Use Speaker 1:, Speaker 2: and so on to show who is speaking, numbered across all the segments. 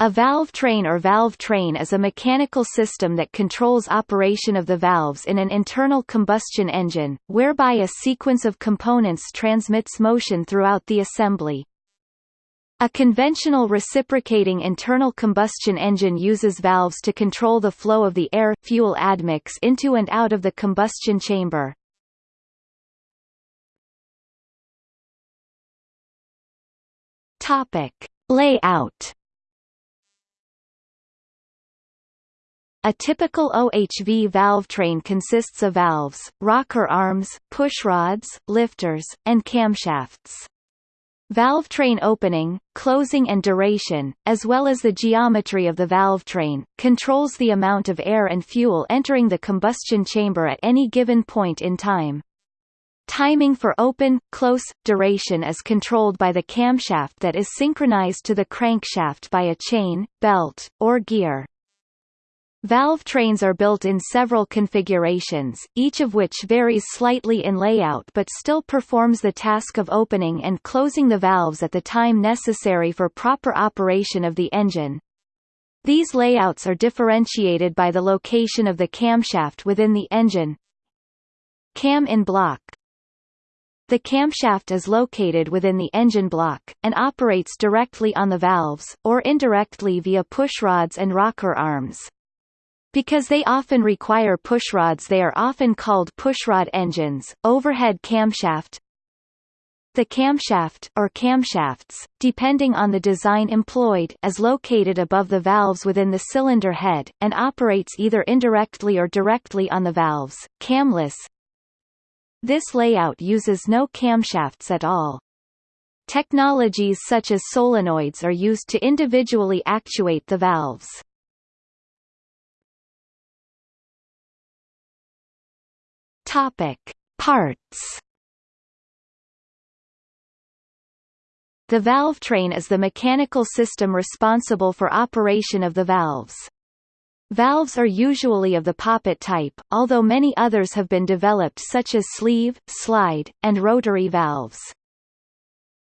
Speaker 1: A valve train or valve train is a mechanical system that controls operation of the valves in an internal combustion engine, whereby a sequence of components transmits motion throughout the assembly. A conventional reciprocating internal combustion engine uses valves to control the flow of the air-fuel admix into and out of the combustion chamber. Topic. Layout A typical OHV valve train consists of valves, rocker arms, pushrods, lifters, and camshafts. Valve train opening, closing and duration, as well as the geometry of the valve train, controls the amount of air and fuel entering the combustion chamber at any given point in time. Timing for open, close, duration is controlled by the camshaft that is synchronized to the crankshaft by a chain, belt, or gear. Valve trains are built in several configurations, each of which varies slightly in layout but still performs the task of opening and closing the valves at the time necessary for proper operation of the engine. These layouts are differentiated by the location of the camshaft within the engine. Cam in block The camshaft is located within the engine block, and operates directly on the valves, or indirectly via pushrods and rocker arms. Because they often require pushrods they are often called pushrod engines. Overhead camshaft The camshaft or camshafts, depending on the design employed, is located above the valves within the cylinder head, and operates either indirectly or directly on the valves, camless. This layout uses no camshafts at all. Technologies such as solenoids are used to individually actuate the valves. Topic: Parts. The valve train is the mechanical system responsible for operation of the valves. Valves are usually of the poppet type, although many others have been developed such as sleeve, slide, and rotary valves.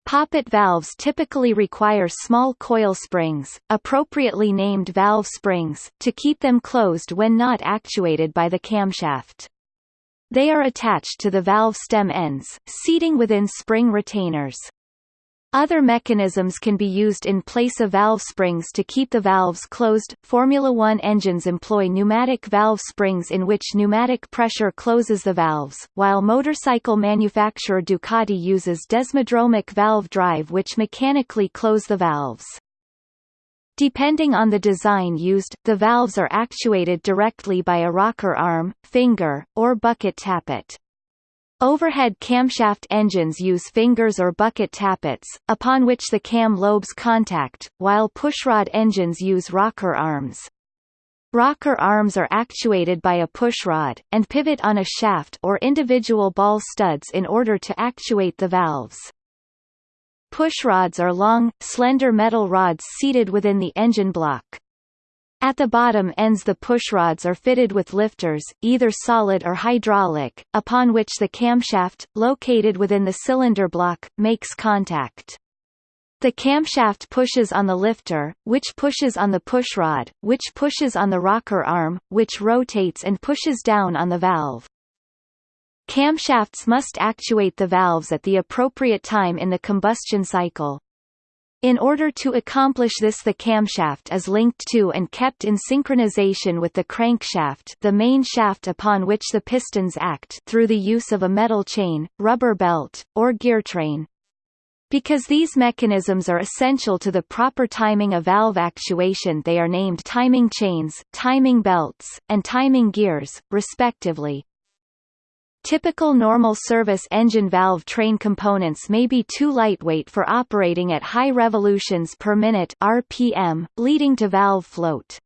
Speaker 1: Poppet valves typically require small coil springs, appropriately named valve springs, to keep them closed when not actuated by the camshaft. They are attached to the valve stem ends, seating within spring retainers. Other mechanisms can be used in place of valve springs to keep the valves closed. Formula One engines employ pneumatic valve springs in which pneumatic pressure closes the valves, while motorcycle manufacturer Ducati uses desmodromic valve drive which mechanically close the valves. Depending on the design used, the valves are actuated directly by a rocker arm, finger, or bucket tappet. Overhead camshaft engines use fingers or bucket tappets, upon which the cam lobes contact, while pushrod engines use rocker arms. Rocker arms are actuated by a pushrod, and pivot on a shaft or individual ball studs in order to actuate the valves. Pushrods are long, slender metal rods seated within the engine block. At the bottom ends the pushrods are fitted with lifters, either solid or hydraulic, upon which the camshaft, located within the cylinder block, makes contact. The camshaft pushes on the lifter, which pushes on the pushrod, which pushes on the rocker arm, which rotates and pushes down on the valve. Camshafts must actuate the valves at the appropriate time in the combustion cycle. In order to accomplish this the camshaft is linked to and kept in synchronization with the crankshaft the main shaft upon which the pistons act through the use of a metal chain, rubber belt, or gear train. Because these mechanisms are essential to the proper timing of valve actuation they are named timing chains, timing belts, and timing gears, respectively. Typical normal service engine valve train components may be too lightweight for operating at high revolutions per minute RPM, leading to valve float.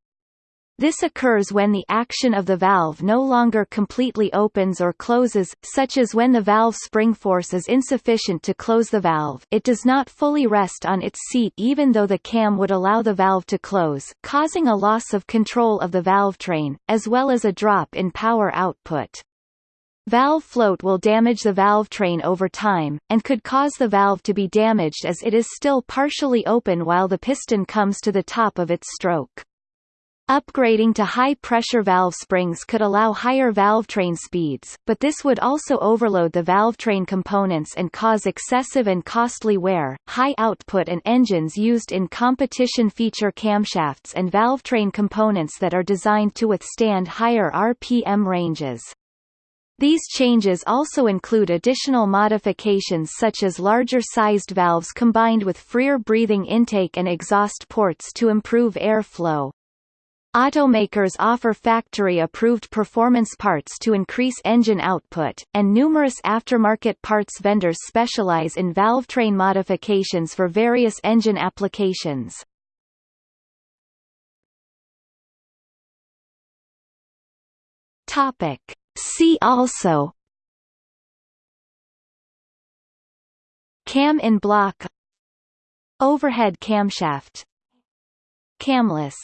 Speaker 1: This occurs when the action of the valve no longer completely opens or closes, such as when the valve spring force is insufficient to close the valve it does not fully rest on its seat even though the cam would allow the valve to close, causing a loss of control of the valve train, as well as a drop in power output. Valve float will damage the valve train over time, and could cause the valve to be damaged as it is still partially open while the piston comes to the top of its stroke. Upgrading to high-pressure valve springs could allow higher valve train speeds, but this would also overload the valve train components and cause excessive and costly wear. High output and engines used in competition feature camshafts and valve train components that are designed to withstand higher RPM ranges. These changes also include additional modifications such as larger-sized valves combined with freer breathing intake and exhaust ports to improve airflow. Automakers offer factory-approved performance parts to increase engine output, and numerous aftermarket parts vendors specialize in valve train modifications for various engine applications. Topic See also. Cam in block. Overhead camshaft. Camless